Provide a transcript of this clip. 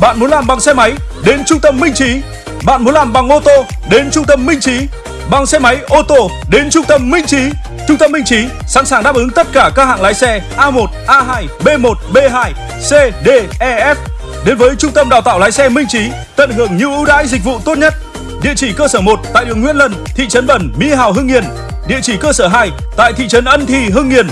Bạn muốn làm bằng xe máy? Đến trung tâm Minh Trí. Bạn muốn làm bằng ô tô? Đến trung tâm Minh Trí. Bằng xe máy, ô tô đến trung tâm Minh Trí. Trung tâm Minh Trí sẵn sàng đáp ứng tất cả các hạng lái xe A1, A2, B1, B2, C, D, E, F. Đến với trung tâm đào tạo lái xe Minh Trí, tận hưởng nhiều ưu đãi dịch vụ tốt nhất. Địa chỉ cơ sở 1 tại đường Nguyễn Lân, thị trấn Bẩn, Mỹ Hào, Hưng Yên. Địa chỉ cơ sở 2 tại thị trấn Ân Thi, Hưng Yên.